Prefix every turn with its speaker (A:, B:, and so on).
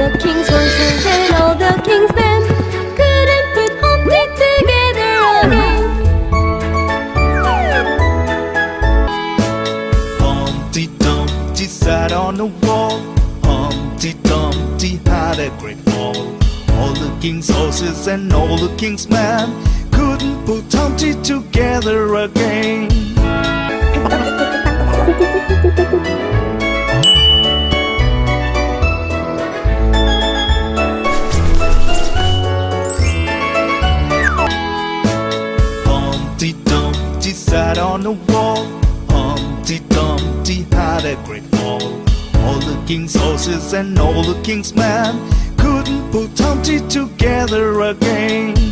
A: the king's horses and all the king's men couldn't put Humpty together again.
B: Humpty Dumpty sat on the wall. Humpty Dumpty had a great fall. All the king's horses and all the king's men couldn't put Humpty together again. Dumpty sat on the wall. Humpty Dumpty had a great fall. All the king's horses and all the king's men couldn't put Humpty together again.